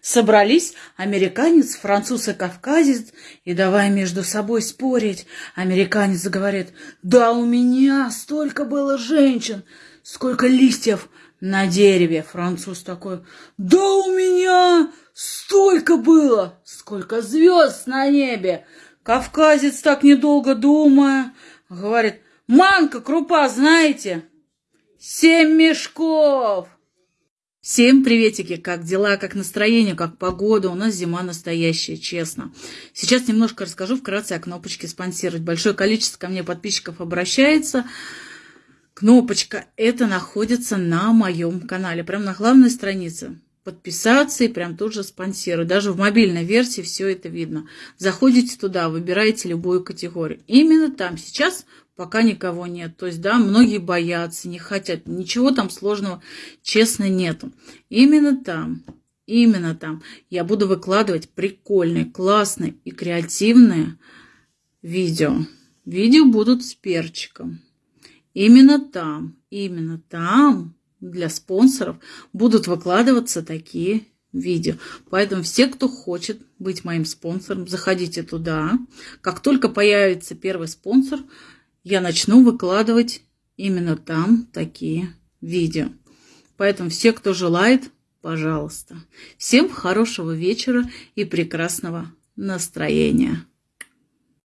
Собрались американец, француз и кавказец, и давай между собой спорить. Американец говорит, да у меня столько было женщин, сколько листьев на дереве. Француз такой, да у меня столько было, сколько звезд на небе. Кавказец так недолго думая, говорит, манка, крупа, знаете? Семь мешков. Всем приветики, как дела, как настроение, как погода. У нас зима настоящая, честно. Сейчас немножко расскажу вкратце о кнопочке спонсировать. Большое количество ко мне подписчиков обращается. Кнопочка это находится на моем канале, прямо на главной странице. Подписаться и прям тут же спонсировать. Даже в мобильной версии все это видно. Заходите туда, выбираете любую категорию. Именно там сейчас пока никого нет. То есть, да, многие боятся, не хотят. Ничего там сложного, честно, нету. Именно там, именно там я буду выкладывать прикольные, классные и креативные видео. Видео будут с перчиком. Именно там, именно там для спонсоров будут выкладываться такие видео. Поэтому все, кто хочет быть моим спонсором, заходите туда. Как только появится первый спонсор, я начну выкладывать именно там такие видео. Поэтому все, кто желает, пожалуйста. Всем хорошего вечера и прекрасного настроения.